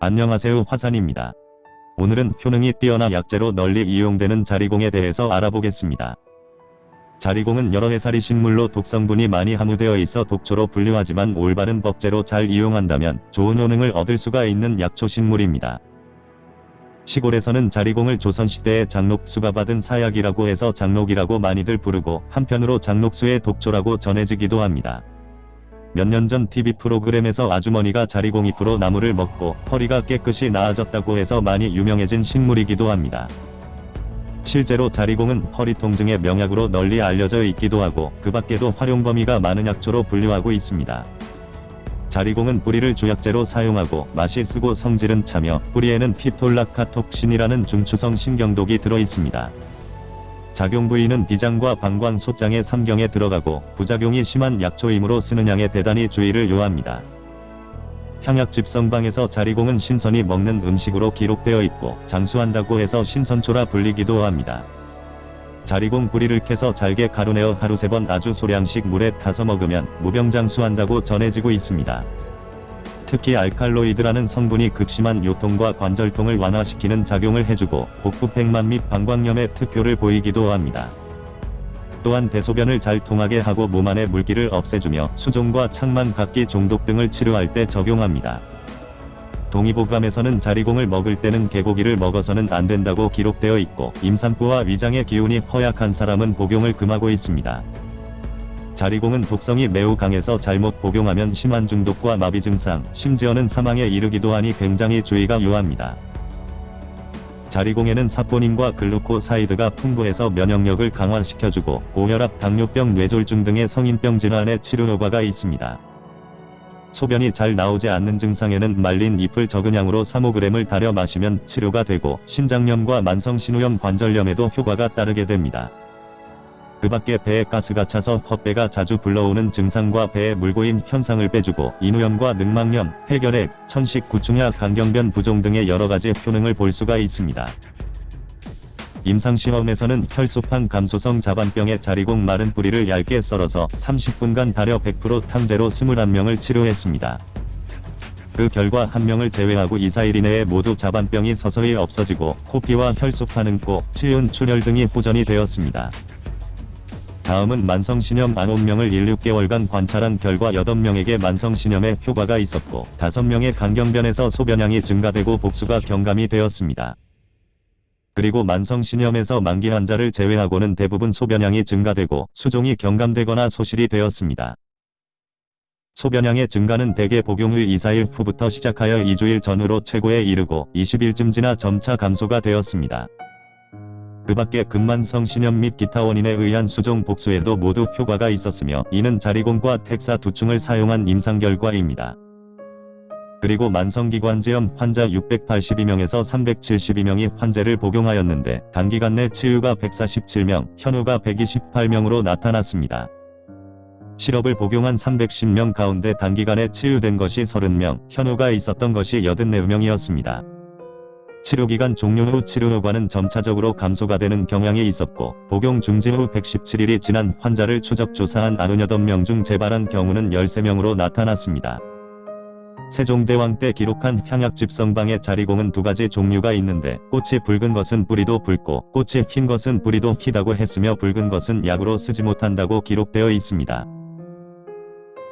안녕하세요 화산입니다. 오늘은 효능이 뛰어나 약재로 널리 이용되는 자리공에 대해서 알아보겠습니다. 자리공은 여러 해살이 식물로 독성분이 많이 함유되어 있어 독초로 분류하지만 올바른 법제로 잘 이용한다면 좋은 효능을 얻을 수가 있는 약초 식물입니다. 시골에서는 자리공을 조선시대의 장록수가 받은 사약이라고 해서 장록이라고 많이들 부르고 한편으로 장록수의 독초라고 전해지기도 합니다. 몇 년 전 TV 프로그램에서 아주머니가 자리공 잎으로 나무를 먹고 허리가 깨끗이 나아졌다고 해서 많이 유명해진 식물이기도 합니다. 실제로 자리공은 허리 통증의 명약으로 널리 알려져 있기도 하고 그 밖에도 활용 범위가 많은 약초로 분류하고 있습니다. 자리공은 뿌리를 주약재로 사용하고 맛이 쓰고 성질은 차며 뿌리에는 피톨라카톡신이라는 중추성 신경독이 들어있습니다. 작용 부위는 비장과 방광 소장의 삼경에 들어가고 부작용이 심한 약초이므로 쓰는 양에 대단히 주의를 요합니다. 향약 집성방에서 자리공은 신선이 먹는 음식으로 기록되어 있고 장수한다고 해서 신선초라 불리기도 합니다. 자리공 뿌리를 캐서 잘게 가루내어 하루 세 번 아주 소량씩 물에 타서 먹으면 무병장수한다고 전해지고 있습니다. 특히 알칼로이드라는 성분이 극심한 요통과 관절통을 완화시키는 작용을 해주고 복부팽만 및 방광염에 특효를 보이기도 합니다. 또한 대소변을 잘 통하게 하고 몸 안의 물기를 없애주며 수종과 창만 각기 종독 등을 치료할 때 적용합니다. 동의보감에서는 자리공을 먹을 때는 개고기를 먹어서는 안 된다고 기록되어 있고 임산부와 위장의 기운이 허약한 사람은 복용을 금하고 있습니다. 자리공은 독성이 매우 강해서 잘못 복용하면 심한 중독과 마비 증상, 심지어는 사망에 이르기도 하니 굉장히 주의가 요합니다. 자리공에는 사포닌과 글루코사이드가 풍부해서 면역력을 강화시켜주고 고혈압, 당뇨병, 뇌졸중 등의 성인병 질환의 치료 효과가 있습니다. 소변이 잘 나오지 않는 증상에는 말린 잎을 적은 양으로 3-5g을 달여 마시면 치료가 되고 신장염과 만성신우염 관절염에도 효과가 따르게 됩니다. 그 밖에 배에 가스가 차서 헛배가 자주 불러오는 증상과 배에 물고임 현상을 빼주고 인후염과 늑막염, 해결핵, 천식, 구충약, 강경변 부종 등의 여러가지 효능을 볼 수가 있습니다. 임상시험에서는 혈소판 감소성 자반병의 자리공 마른 뿌리를 얇게 썰어서 30분간 달여 100% 탕제로 21명을 치료했습니다. 그 결과 한 명을 제외하고 2-4일 이내에 모두 자반병이 서서히 없어지고 코피와 혈소판 응고, 치은, 출혈 등이 호전이 되었습니다. 다음은 만성신염 9명을 1-6개월간 관찰한 결과 8명에게 만성신염에 효과가 있었고 5명의 간경변에서 소변량이 증가되고 복수가 경감이 되었습니다. 그리고 만성신염에서 만기 환자를 제외하고는 대부분 소변량이 증가되고 수종이 경감되거나 소실이 되었습니다. 소변량의 증가는 대개 복용 후 2-4일 후부터 시작하여 2주일 전후로 최고에 이르고 20일쯤 지나 점차 감소가 되었습니다. 그 밖에 근만성 신염 및 기타 원인에 의한 수종 복수에도 모두 효과가 있었으며 이는 자리공과 텍사 두충을 사용한 임상 결과입니다. 그리고 만성기관지염 환자 682명에서 372명이 환제를 복용하였는데 단기간 내 치유가 147명, 현우가 128명으로 나타났습니다. 시럽을 복용한 310명 가운데 단기간에 치유된 것이 30명, 현우가 있었던 것이 84명이었습니다. 치료기간 종료 후 치료 효과는 점차적으로 감소가 되는 경향이 있었고 복용 중지 후 117일이 지난 환자를 추적 조사한 98명 중 재발한 경우는 13명으로 나타났습니다. 세종대왕 때 기록한 향약 집성방의 자리공은 두 가지 종류가 있는데 꽃이 붉은 것은 뿌리도 붉고 꽃이 흰 것은 뿌리도 희다고 했으며 붉은 것은 약으로 쓰지 못한다고 기록되어 있습니다.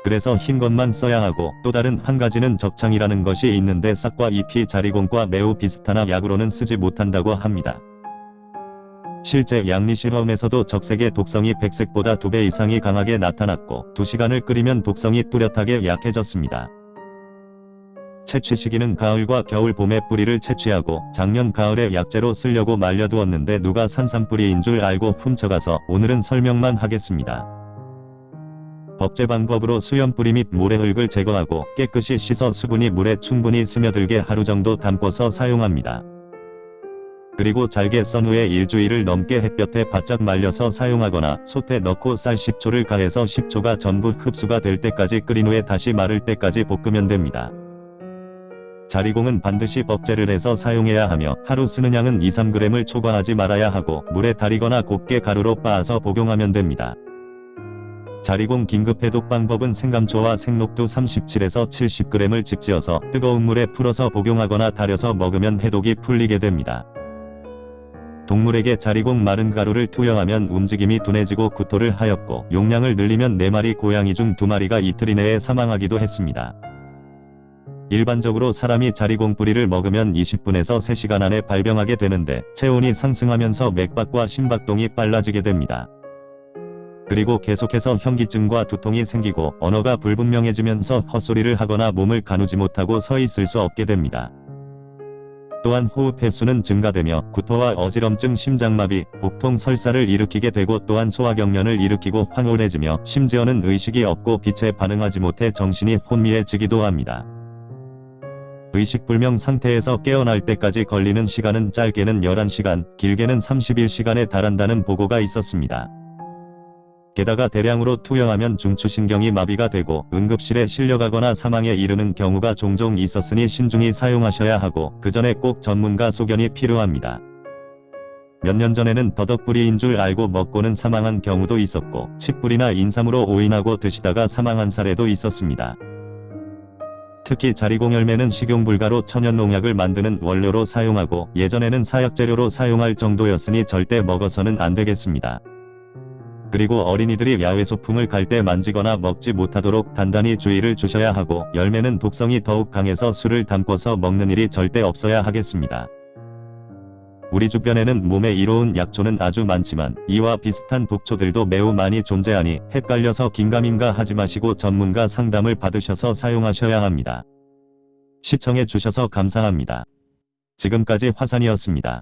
그래서 흰 것만 써야 하고 또 다른 한 가지는 적창이라는 것이 있는데 싹과 잎이 자리공과 매우 비슷하나 약으로는 쓰지 못한다고 합니다. 실제 양리실험에서도 적색의 독성이 백색보다 2배 이상이 강하게 나타났고 2시간을 끓이면 독성이 뚜렷하게 약해졌습니다. 채취 시기는 가을과 겨울 봄에 뿌리를 채취하고 작년 가을에 약재로 쓰려고 말려두었는데 누가 산삼뿌리인 줄 알고 훔쳐가서 오늘은 설명만 하겠습니다. 법제 방법으로 수염 뿌리 및 모래 흙을 제거하고 깨끗이 씻어 수분이 물에 충분히 스며들게 하루 정도 담궈서 사용합니다. 그리고 잘게 썬 후에 일주일을 넘게 햇볕에 바짝 말려서 사용하거나 솥에 넣고 쌀 10초를 가해서 10초가 전부 흡수가 될 때까지 끓인 후에 다시 마를 때까지 볶으면 됩니다. 자리공은 반드시 법제를 해서 사용해야 하며 하루 쓰는 양은 2-3g을 초과하지 말아야 하고 물에 달이거나 곱게 가루로 빻아서 복용하면 됩니다. 자리공 긴급 해독 방법은 생감초와 생록두 37에서 70g을 직지어서 뜨거운 물에 풀어서 복용하거나 달여서 먹으면 해독이 풀리게 됩니다. 동물에게 자리공 마른 가루를 투여하면 움직임이 둔해지고 구토를 하였고 용량을 늘리면 4마리 고양이 중 2마리가 이틀 이내에 사망하기도 했습니다. 일반적으로 사람이 자리공 뿌리를 먹으면 20분에서 3시간 안에 발병하게 되는데 체온이 상승하면서 맥박과 심박동이 빨라지게 됩니다. 그리고 계속해서 현기증과 두통이 생기고 언어가 불분명해지면서 헛소리를 하거나 몸을 가누지 못하고 서 있을 수 없게 됩니다. 또한 호흡 횟수는 증가되며 구토와 어지럼증, 심장마비, 복통, 설사를 일으키게 되고 또한 소화경련을 일으키고 황홀해지며 심지어는 의식이 없고 빛에 반응하지 못해 정신이 혼미해지기도 합니다. 의식불명 상태에서 깨어날 때까지 걸리는 시간은 짧게는 11시간, 길게는 31시간에 달한다는 보고가 있었습니다. 게다가 대량으로 투여하면 중추신경이 마비가 되고 응급실에 실려가거나 사망에 이르는 경우가 종종 있었으니 신중히 사용하셔야 하고 그 전에 꼭 전문가 소견이 필요합니다. 몇 년 전에는 더덕뿌리인 줄 알고 먹고는 사망한 경우도 있었고 칡뿌리나 인삼으로 오인하고 드시다가 사망한 사례도 있었습니다. 특히 자리공 열매는 식용불가로 천연농약을 만드는 원료로 사용하고 예전에는 사약재료로 사용할 정도였으니 절대 먹어서는 안 되겠습니다. 그리고 어린이들이 야외 소풍을 갈 때 만지거나 먹지 못하도록 단단히 주의를 주셔야 하고 열매는 독성이 더욱 강해서 술을 담궈서 먹는 일이 절대 없어야 하겠습니다. 우리 주변에는 몸에 이로운 약초는 아주 많지만 이와 비슷한 독초들도 매우 많이 존재하니 헷갈려서 긴가민가 하지 마시고 전문가 상담을 받으셔서 사용하셔야 합니다. 시청해 주셔서 감사합니다. 지금까지 화산이었습니다.